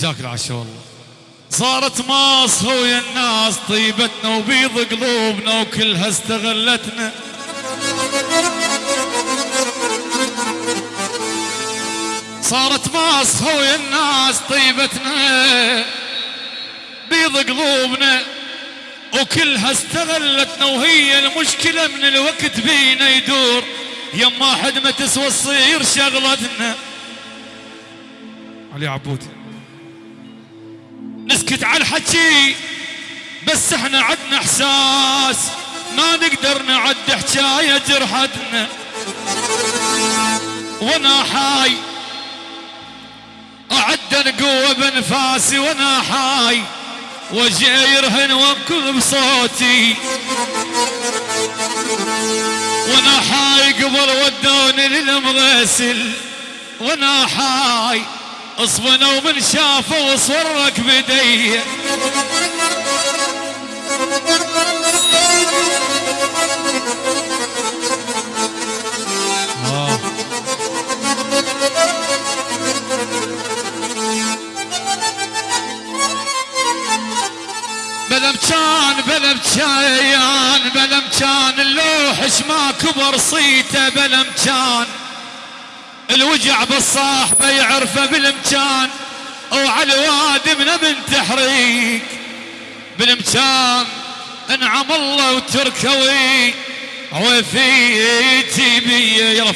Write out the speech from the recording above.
جاك العشاء والله صارت ماص ويا الناس طيبتنا وبيض قلوبنا وكلها استغلتنا. صارت ماص ويا الناس طيبتنا بيض قلوبنا وكلها استغلتنا وهي المشكلة من الوقت بينا يدور. يما حد ما تسوى تصير شغلتنا. علي عبود نسكت على الحكي بس إحنا عدنا إحساس. ما نقدر نعد حكاية جرحتنا. وأنا حاي. أعد قوة بنفاسي وأنا حاي. وجهي يرهن وانكل بصوتي. وأنا حاي قبل ودوني للمغسل. وأنا حاي. اصبنا ومن شافه وصورك بدي. مكان بلا مكان اللوحش ما كبر صيته بلا مكان الوجع بالصاحبه يعرفه بالمكان. وعلى الوادمنا من تحريك. بالمكان انعم الله وتركوي وفيتي بي يلا